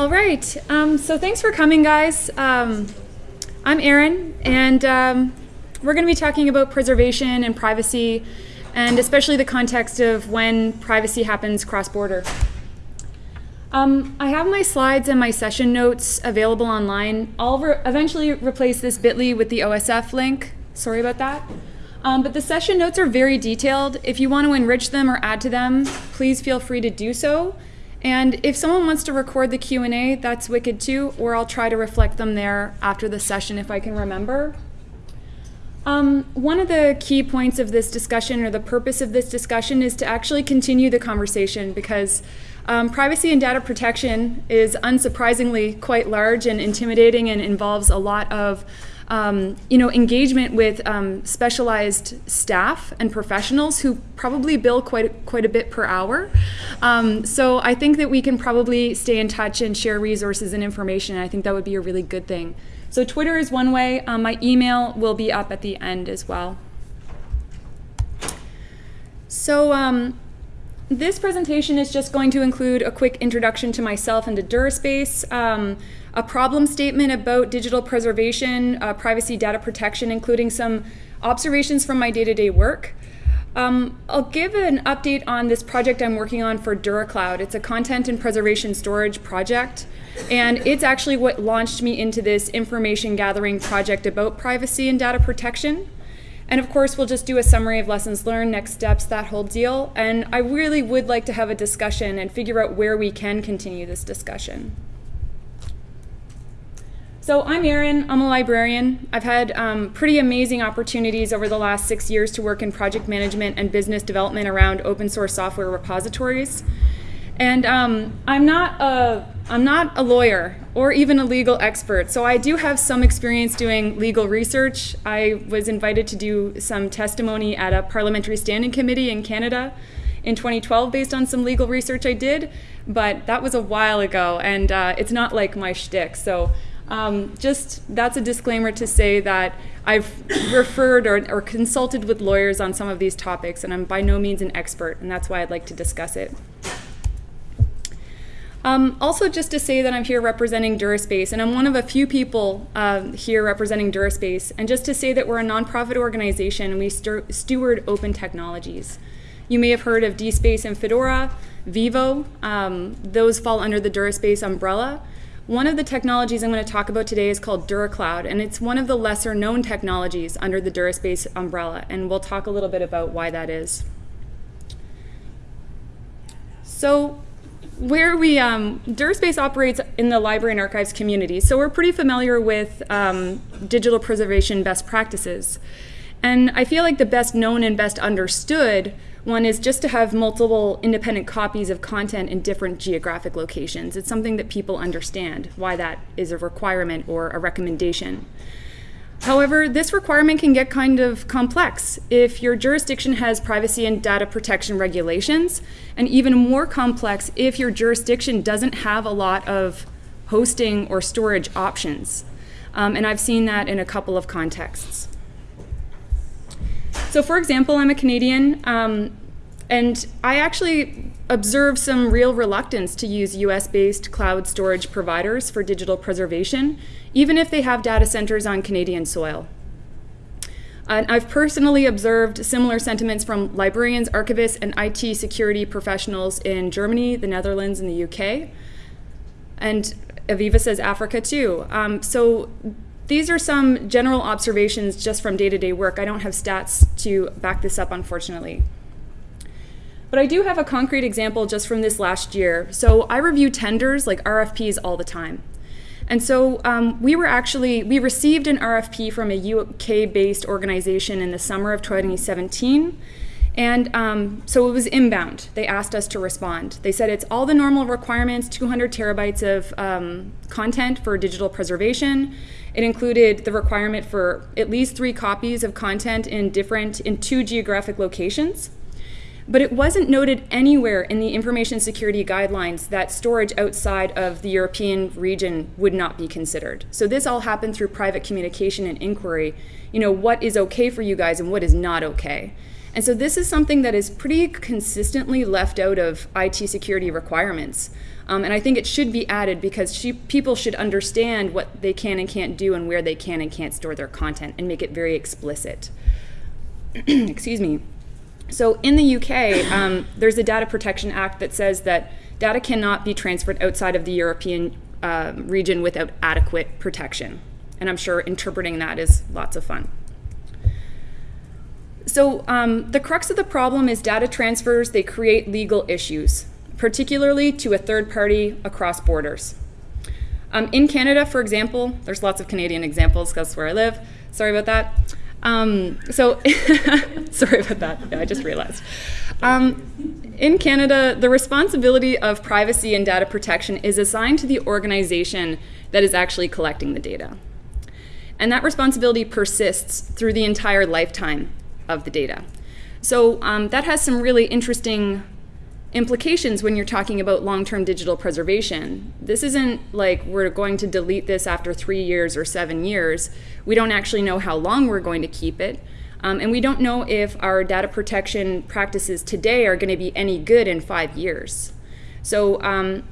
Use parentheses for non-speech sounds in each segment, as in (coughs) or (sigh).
All right. Um, so thanks for coming, guys. Um, I'm Erin, and um, we're going to be talking about preservation and privacy, and especially the context of when privacy happens cross-border. Um, I have my slides and my session notes available online. I'll re eventually replace this bit.ly with the OSF link. Sorry about that. Um, but the session notes are very detailed. If you want to enrich them or add to them, please feel free to do so. And if someone wants to record the Q&A, that's wicked too, or I'll try to reflect them there after the session if I can remember. Um, one of the key points of this discussion or the purpose of this discussion is to actually continue the conversation because um, privacy and data protection is unsurprisingly quite large and intimidating and involves a lot of um, you know, engagement with um, specialized staff and professionals who probably bill quite quite a bit per hour. Um, so I think that we can probably stay in touch and share resources and information. I think that would be a really good thing. So Twitter is one way. Um, my email will be up at the end as well. So um, this presentation is just going to include a quick introduction to myself and to DuraSpace. Um, a problem statement about digital preservation, uh, privacy data protection, including some observations from my day-to-day -day work. Um, I'll give an update on this project I'm working on for DuraCloud. It's a content and preservation storage project, and it's actually what launched me into this information gathering project about privacy and data protection. And of course, we'll just do a summary of lessons learned, next steps, that whole deal. And I really would like to have a discussion and figure out where we can continue this discussion. So I'm Erin, I'm a librarian. I've had um, pretty amazing opportunities over the last six years to work in project management and business development around open source software repositories. And um, I'm, not a, I'm not a lawyer or even a legal expert, so I do have some experience doing legal research. I was invited to do some testimony at a parliamentary standing committee in Canada in 2012 based on some legal research I did, but that was a while ago, and uh, it's not like my shtick. So um, just that's a disclaimer to say that I've referred or, or, consulted with lawyers on some of these topics, and I'm by no means an expert, and that's why I'd like to discuss it. Um, also, just to say that I'm here representing DuraSpace, and I'm one of a few people uh, here representing DuraSpace, and just to say that we're a nonprofit organization and we steward open technologies. You may have heard of DSpace and Fedora, Vivo, um, those fall under the DuraSpace umbrella. One of the technologies I'm going to talk about today is called DuraCloud, and it's one of the lesser known technologies under the DuraSpace umbrella, and we'll talk a little bit about why that is. So where we, um, DuraSpace operates in the library and archives community, so we're pretty familiar with um, digital preservation best practices. And I feel like the best known and best understood one is just to have multiple independent copies of content in different geographic locations. It's something that people understand, why that is a requirement or a recommendation. However, this requirement can get kind of complex if your jurisdiction has privacy and data protection regulations, and even more complex if your jurisdiction doesn't have a lot of hosting or storage options. Um, and I've seen that in a couple of contexts. So for example, I'm a Canadian, um, and I actually observe some real reluctance to use US-based cloud storage providers for digital preservation, even if they have data centers on Canadian soil. And I've personally observed similar sentiments from librarians, archivists, and IT security professionals in Germany, the Netherlands, and the UK. And Aviva says Africa too. Um, so these are some general observations just from day-to-day -day work. I don't have stats to back this up, unfortunately. But I do have a concrete example just from this last year. So I review tenders, like RFPs, all the time. And so um, we were actually, we received an RFP from a UK-based organization in the summer of 2017. And um, so it was inbound. They asked us to respond. They said it's all the normal requirements, 200 terabytes of um, content for digital preservation. It included the requirement for at least three copies of content in different, in two geographic locations. But it wasn't noted anywhere in the information security guidelines that storage outside of the European region would not be considered. So this all happened through private communication and inquiry. You know, what is okay for you guys and what is not okay. And so this is something that is pretty consistently left out of IT security requirements. Um, and I think it should be added because she, people should understand what they can and can't do and where they can and can't store their content and make it very explicit. (clears throat) Excuse me. So in the UK, um, there's a Data Protection Act that says that data cannot be transferred outside of the European uh, region without adequate protection. And I'm sure interpreting that is lots of fun. So um, the crux of the problem is data transfers, they create legal issues, particularly to a third party across borders. Um, in Canada, for example, there's lots of Canadian examples because where I live. Sorry about that. Um, so, (laughs) sorry about that. Yeah, I just realized. Um, in Canada, the responsibility of privacy and data protection is assigned to the organization that is actually collecting the data. And that responsibility persists through the entire lifetime of the data. So um, that has some really interesting implications when you're talking about long-term digital preservation. This isn't like we're going to delete this after three years or seven years. We don't actually know how long we're going to keep it. Um, and we don't know if our data protection practices today are going to be any good in five years. So um,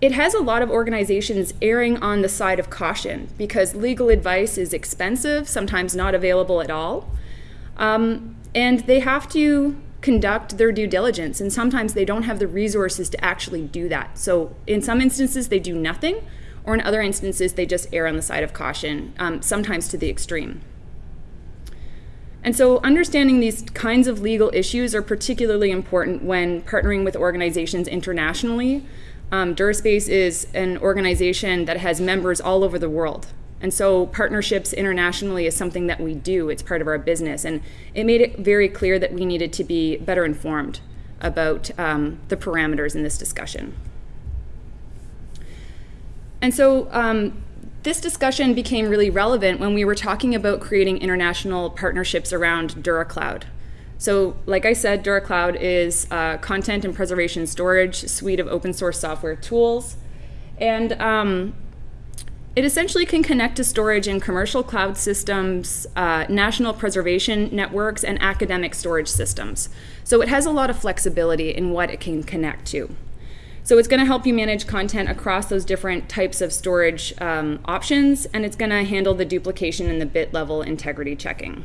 it has a lot of organizations erring on the side of caution because legal advice is expensive, sometimes not available at all. Um, and they have to conduct their due diligence, and sometimes they don't have the resources to actually do that. So, in some instances, they do nothing, or in other instances, they just err on the side of caution, um, sometimes to the extreme. And so, understanding these kinds of legal issues are particularly important when partnering with organizations internationally. Um, DuraSpace is an organization that has members all over the world. And so partnerships internationally is something that we do. It's part of our business. And it made it very clear that we needed to be better informed about um, the parameters in this discussion. And so um, this discussion became really relevant when we were talking about creating international partnerships around DuraCloud. So like I said, DuraCloud is a content and preservation storage suite of open source software tools. And um, it essentially can connect to storage in commercial cloud systems, uh, national preservation networks, and academic storage systems. So it has a lot of flexibility in what it can connect to. So it's going to help you manage content across those different types of storage um, options, and it's going to handle the duplication and the bit level integrity checking.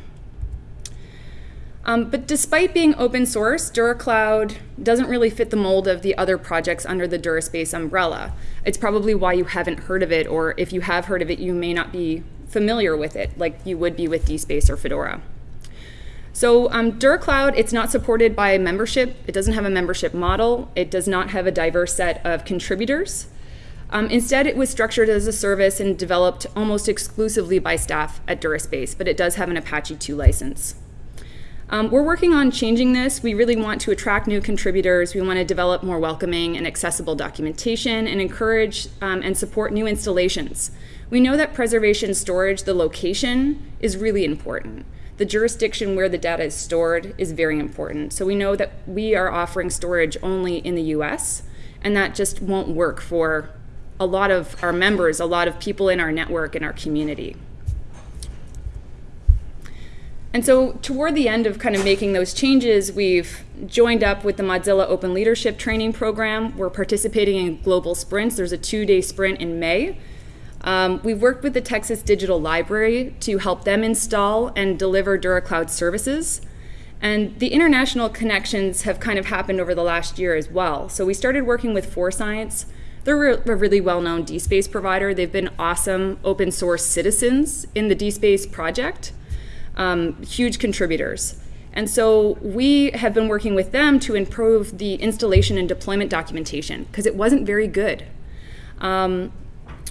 Um, but despite being open source, DuraCloud doesn't really fit the mold of the other projects under the DuraSpace umbrella. It's probably why you haven't heard of it, or if you have heard of it, you may not be familiar with it, like you would be with DSpace or Fedora. So um, DuraCloud, it's not supported by a membership. It doesn't have a membership model. It does not have a diverse set of contributors. Um, instead, it was structured as a service and developed almost exclusively by staff at DuraSpace, but it does have an Apache 2 license. Um, we're working on changing this. We really want to attract new contributors. We want to develop more welcoming and accessible documentation and encourage um, and support new installations. We know that preservation storage, the location, is really important. The jurisdiction where the data is stored is very important. So we know that we are offering storage only in the US, and that just won't work for a lot of our members, a lot of people in our network, in our community. And so toward the end of kind of making those changes, we've joined up with the Mozilla Open Leadership Training Program. We're participating in global sprints. There's a two-day sprint in May. Um, we've worked with the Texas Digital Library to help them install and deliver DuraCloud services. And the international connections have kind of happened over the last year as well. So we started working with Science. They're a really well-known DSpace provider. They've been awesome open source citizens in the DSpace project um, huge contributors. And so we have been working with them to improve the installation and deployment documentation because it wasn't very good. Um,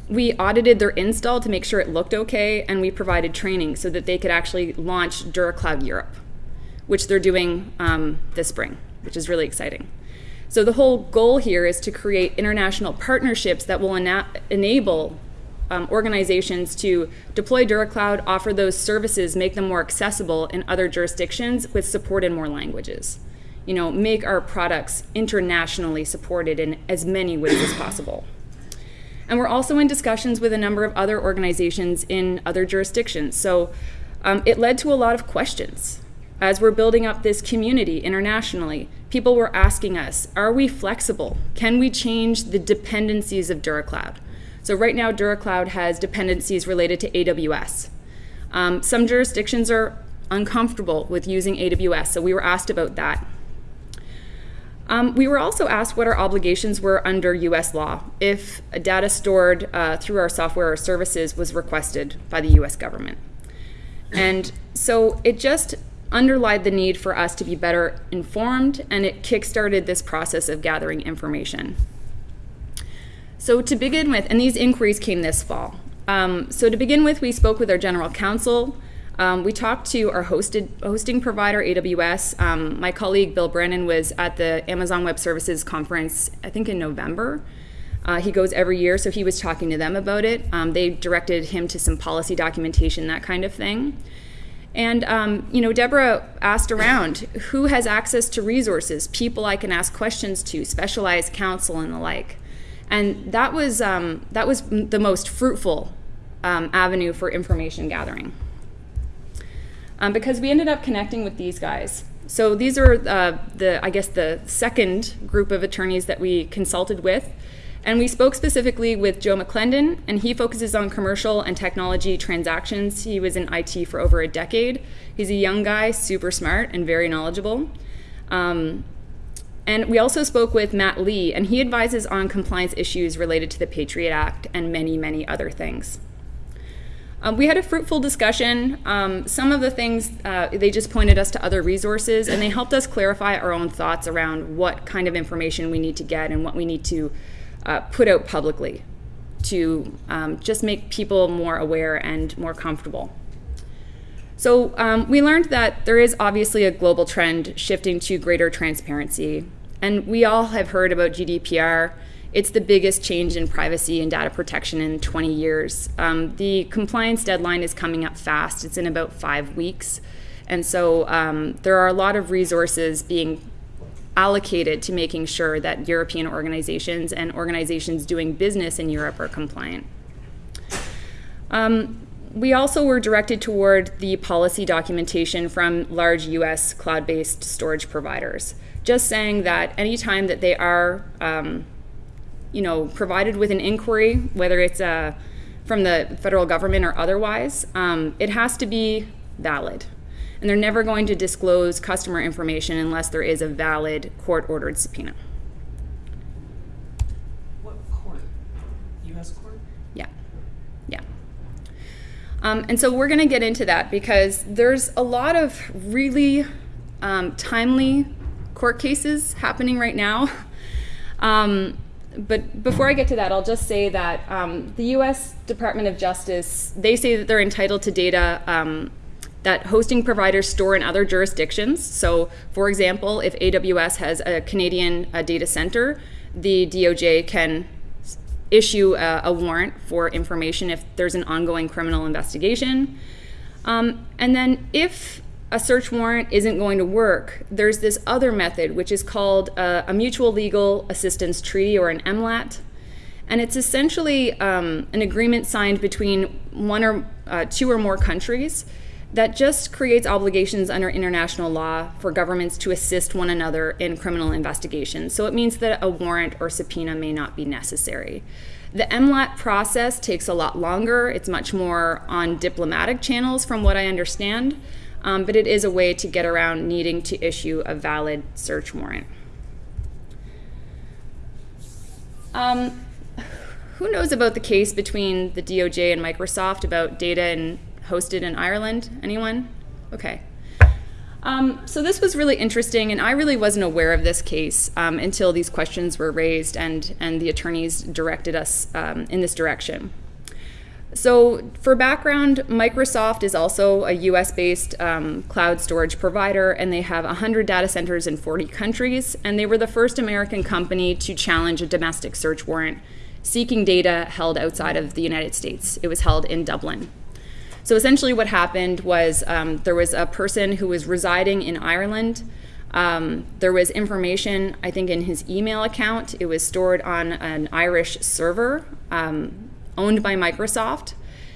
we audited their install to make sure it looked okay, and we provided training so that they could actually launch DuraCloud Europe, which they're doing um, this spring, which is really exciting. So the whole goal here is to create international partnerships that will ena enable um, organizations to deploy DuraCloud, offer those services, make them more accessible in other jurisdictions with support in more languages. You know, make our products internationally supported in as many ways as possible. And we're also in discussions with a number of other organizations in other jurisdictions. So um, it led to a lot of questions. as we're building up this community internationally, people were asking us, are we flexible? Can we change the dependencies of DuraCloud? So right now, DuraCloud has dependencies related to AWS. Um, some jurisdictions are uncomfortable with using AWS, so we were asked about that. Um, we were also asked what our obligations were under US law if data stored uh, through our software or services was requested by the US government. And so it just underlined the need for us to be better informed and it kickstarted this process of gathering information. So to begin with, and these inquiries came this fall. Um, so to begin with, we spoke with our general counsel, um, we talked to our hosted hosting provider, AWS. Um, my colleague Bill Branan was at the Amazon Web Services conference, I think in November. Uh, he goes every year, so he was talking to them about it. Um, they directed him to some policy documentation, that kind of thing. And um, you know, Deborah asked around who has access to resources, people I can ask questions to, specialized counsel, and the like. And that was um, that was the most fruitful um, avenue for information gathering um, because we ended up connecting with these guys. So these are uh, the, I guess, the second group of attorneys that we consulted with. And we spoke specifically with Joe McClendon, and he focuses on commercial and technology transactions. He was in IT for over a decade. He's a young guy, super smart, and very knowledgeable. Um, and we also spoke with Matt Lee, and he advises on compliance issues related to the Patriot Act and many, many other things. Um, we had a fruitful discussion. Um, some of the things, uh, they just pointed us to other resources and they helped us clarify our own thoughts around what kind of information we need to get and what we need to uh, put out publicly to um, just make people more aware and more comfortable. So um, we learned that there is obviously a global trend shifting to greater transparency. And we all have heard about GDPR it's the biggest change in privacy and data protection in 20 years. Um, the compliance deadline is coming up fast. It's in about five weeks. And so um, there are a lot of resources being allocated to making sure that European organizations and organizations doing business in Europe are compliant. Um, we also were directed toward the policy documentation from large US cloud-based storage providers, just saying that anytime that they are um, you know, provided with an inquiry, whether it's uh, from the federal government or otherwise, um, it has to be valid. And they're never going to disclose customer information unless there is a valid court-ordered subpoena. What court? U.S. court? Yeah, yeah. Um, and so we're going to get into that because there's a lot of really um, timely court cases happening right now. Um, but before I get to that, I'll just say that um, the U.S. Department of Justice, they say that they're entitled to data um, that hosting providers store in other jurisdictions. So, for example, if AWS has a Canadian uh, data center, the DOJ can issue a, a, warrant for information if there's an ongoing criminal investigation. Um, and then if a search warrant isn't going to work, there's this other method, which is called a, a mutual legal assistance treaty or an MLAT. And it's essentially um, an agreement signed between one or uh, two or more countries that just creates obligations under international law for governments to assist one another in criminal investigations. So it means that a warrant or subpoena may not be necessary. The MLAT process takes a lot longer. It's much more on diplomatic channels, from what I understand um, but it is a way to get around needing to issue a valid search warrant. Um, who knows about the case between the DOJ and Microsoft about data and hosted in Ireland? Anyone? Okay. Um, so this was really interesting, and I really wasn't aware of this case um, until these questions were raised and, and the attorneys directed us um, in this direction. So for background, Microsoft is also a US-based um, cloud storage provider, and they have 100 data centers in 40 countries, and they were the first American company to challenge a domestic search warrant seeking data held outside of the United States. It was held in Dublin. So essentially what happened was um, there was a person who was residing in Ireland. Um, there was information, I think, in his email account. It was stored on an Irish server. Um, owned by Microsoft.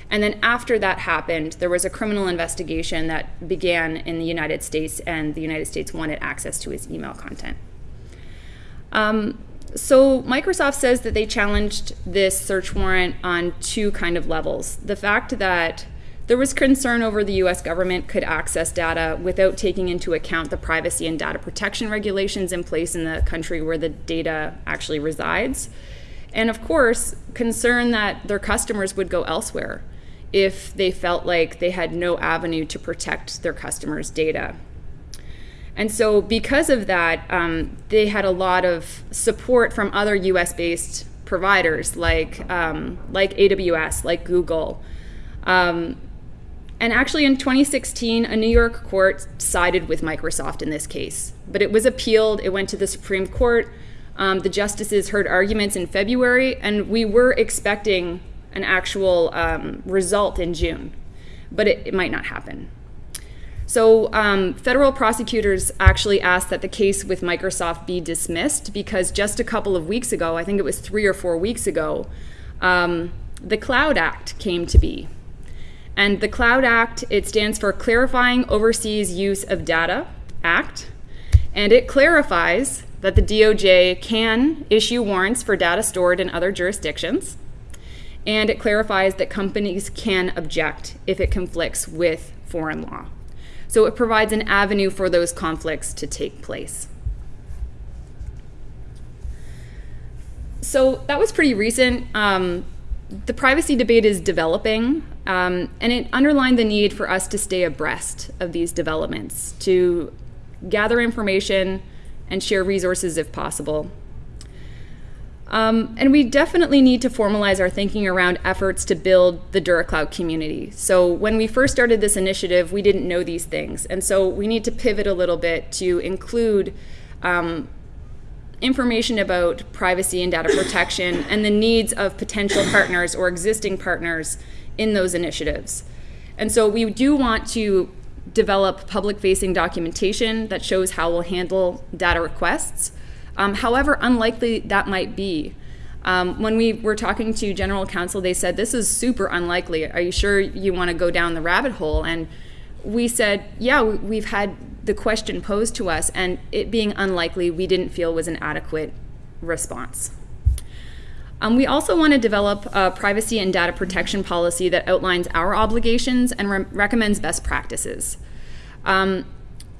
And then after that happened, there was a criminal investigation that began in the United States, and the United States wanted access to his email content. Um, so Microsoft says that they challenged this search warrant on two kind of levels. The fact that there was concern over the US government could access data without taking into account the privacy and data protection regulations in place in the country where the data actually resides. And of course, concern that their customers would go elsewhere if they felt like they had no avenue to protect their customers' data. And so, because of that, um, they had a lot of support from other US based providers like, um, like AWS, like Google. Um, and actually, in 2016, a New York court sided with Microsoft in this case. But it was appealed, it went to the Supreme Court. Um, the justices heard arguments in February, and we were expecting an actual um, result in June. But it, it might not happen. So um, federal prosecutors actually asked that the case with Microsoft be dismissed because just a couple of weeks ago, I think it was three or four weeks ago, um, the Cloud Act came to be. And the Cloud Act, it stands for Clarifying Overseas Use of Data Act, and it clarifies that the DOJ can issue warrants for data stored in other jurisdictions, and it clarifies that companies can object if it conflicts with foreign law. So it provides an avenue for those conflicts to take place. So that was pretty recent. Um, the privacy debate is developing, um, and it underlined the need for us to stay abreast of these developments, to gather information and share resources if possible. Um, and we definitely need to formalize our thinking around efforts to build the DuraCloud community. So when we first started this initiative, we didn't know these things. And so we need to pivot a little bit to include um, information about privacy and data protection and the needs of potential partners or existing partners in those initiatives. And so we do want to develop public-facing documentation that shows how we'll handle data requests, um, however unlikely that might be. Um, when we were talking to general counsel, they said, this is super unlikely. Are you sure you want to go down the rabbit hole? And we said, yeah, we've had the question posed to us, and it being unlikely, we didn't feel was an adequate response. Um, we also want to develop a privacy and data protection policy that outlines our obligations and re recommends best practices. Um,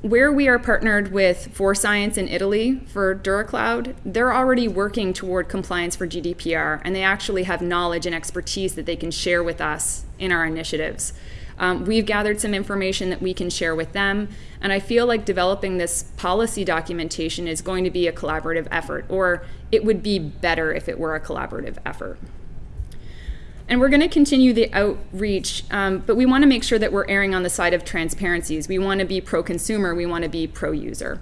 where we are partnered with 4Science in Italy for DuraCloud, they're already working toward compliance for GDPR, and they actually have knowledge and expertise that they can share with us in our initiatives. Um, we've gathered some information that we can share with them, and I feel like developing this policy documentation is going to be a collaborative effort, or it would be better if it were a collaborative effort. And we're going to continue the outreach, um, but we want to make sure that we're erring on the side of transparencies. We want to be pro-consumer, we want to be pro-user.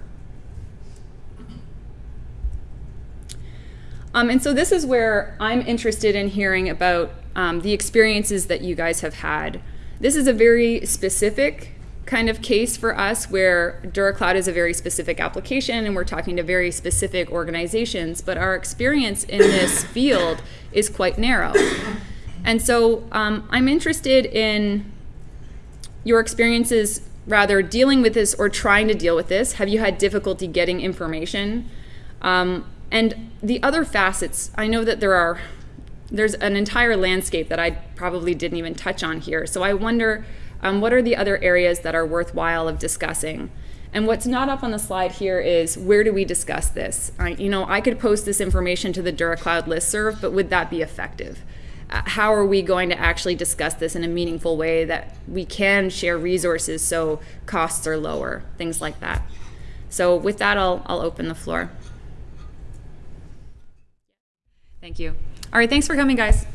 Um, and so this is where I'm interested in hearing about um, the experiences that you guys have had. This is a very specific kind of case for us where DuraCloud is a very specific application and we're talking to very specific organizations, but our experience in this (coughs) field is quite narrow. And so um, I'm interested in your experiences rather dealing with this or trying to deal with this. Have you had difficulty getting information? Um, and the other facets, I know that there are, there's an entire landscape that I probably didn't even touch on here. So I wonder um, what are the other areas that are worthwhile of discussing? And what's not up on the slide here is where do we discuss this? I, you know, I could post this information to the DuraCloud listserv, but would that be effective? Uh, how are we going to actually discuss this in a meaningful way that we can share resources so costs are lower, things like that. So with that, I'll, I'll open the floor. Thank you. All right, thanks for coming, guys.